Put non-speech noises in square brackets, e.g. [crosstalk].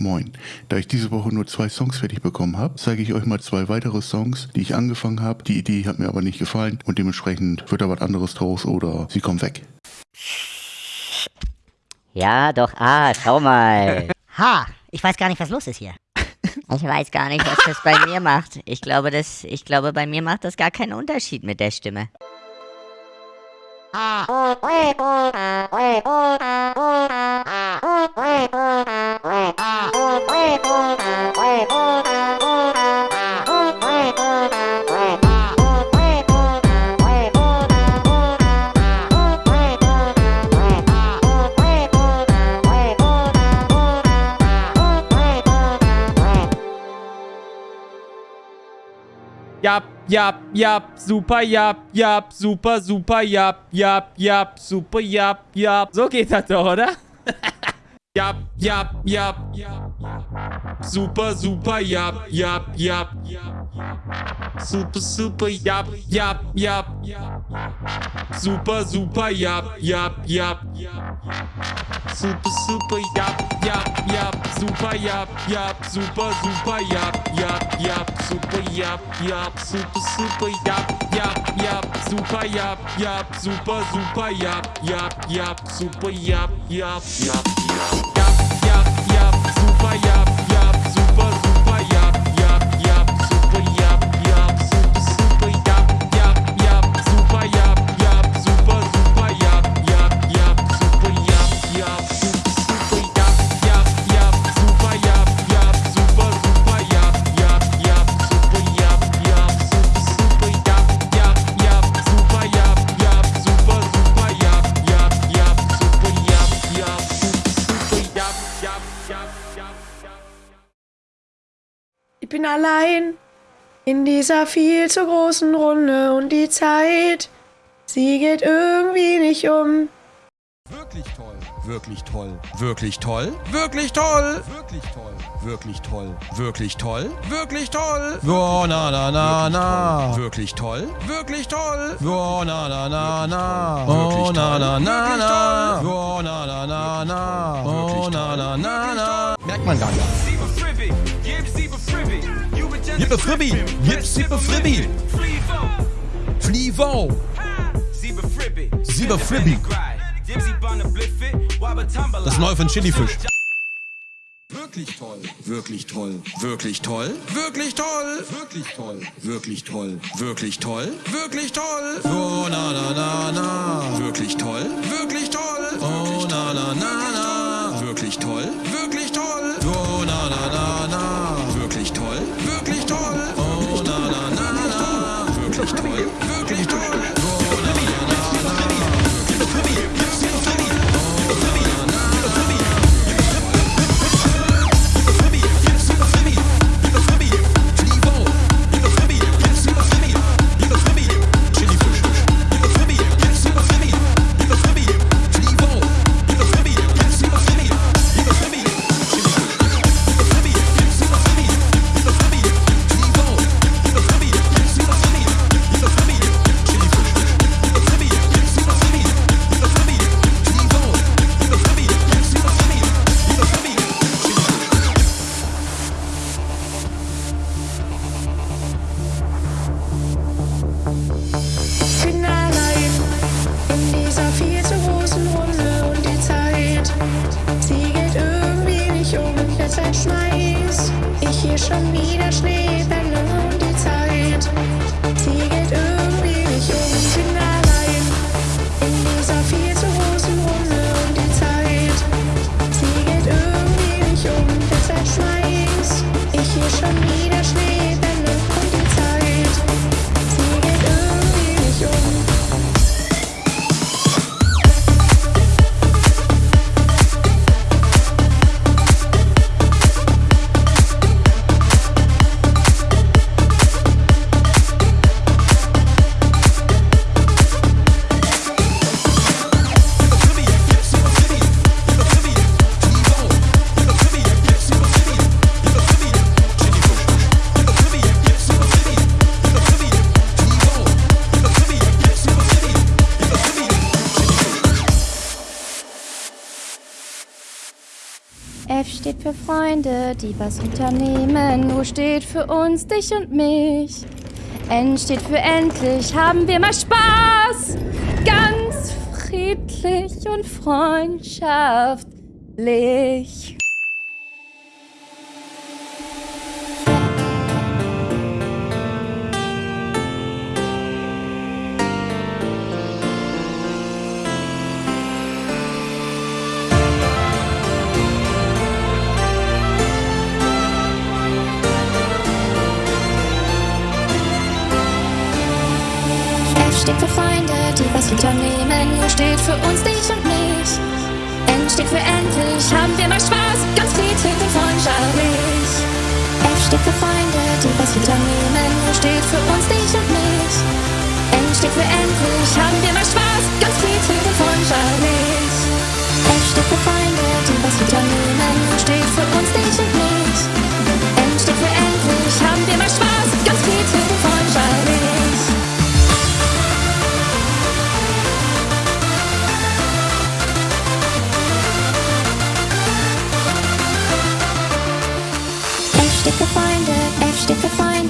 Moin. Da ich diese Woche nur zwei Songs fertig bekommen habe, zeige ich euch mal zwei weitere Songs, die ich angefangen habe. Die Idee hat mir aber nicht gefallen und dementsprechend wird da was anderes draus oder sie kommen weg. Ja, doch, ah, schau mal. [laughs] Ha, ich weiß gar nicht, was los ist hier. [laughs] Ich weiß gar nicht, was das bei mir macht. Ich glaube, das, ich glaube, bei mir macht das gar keinen Unterschied mit der Stimme. Jap, jap, jap, super, jap, jap, super, super, jap, jap, jap, super, jap, jap. So geht das doch, oder? [laughs] Ja, ja, ja, ja. Super, super, ja, ja, ja. Super, super, ja, ja, ja. Super, super, ja, ja, ja. Super, super, ja, ja, ja. Super, ja, ja. Super, super, ja, ja, ja. Super, ja, ja. Super, super, ja, ja. супа яп яп супа супа яп яп яп супа яп яп яп яп. Яп яп яп супа яп bin allein in dieser viel zu großen Runde und die Zeit, sie geht irgendwie nicht um. Wirklich toll. Wirklich toll. Wirklich toll. Wirklich toll. Wirklich toll. Wirklich toll. Wirklich toll. Wirklich toll. Oh, na, na, na, na. Wirklich toll. Wirklich toll. Oh, na, na, na, na. Oh, na, na, na, na. Oh, na, na, na, na. Oh, na, na, na, na. Merkt man gar nicht. Gib ne Fribbi. Gib Sippe Fribbi. Flivo. Siebe Fribbi. Das neue von Chilifisch. Wirklich toll, wirklich toll, wirklich toll, wirklich toll, wirklich toll, wirklich toll, wirklich toll, wirklich toll. Oh na na na na, wirklich toll, wirklich toll, oh na na na na, wirklich toll, wirklich toll. These are feelings. Für Freunde, die was unternehmen. U steht für uns, dich und mich. N steht für endlich, haben wir mal Spaß. Ganz friedlich und freundschaftlich. Die was unternehmen. U steht für uns, dich und mich. N für endlich, haben wir mal Spaß. Ganz friedlich und freundschaftlich. F steht für Freunde, die was unternehmen. U steht für uns, dich und mich. N für endlich, haben wir mal Spaß. Ganz friedlich und freundschaftlich. F steht für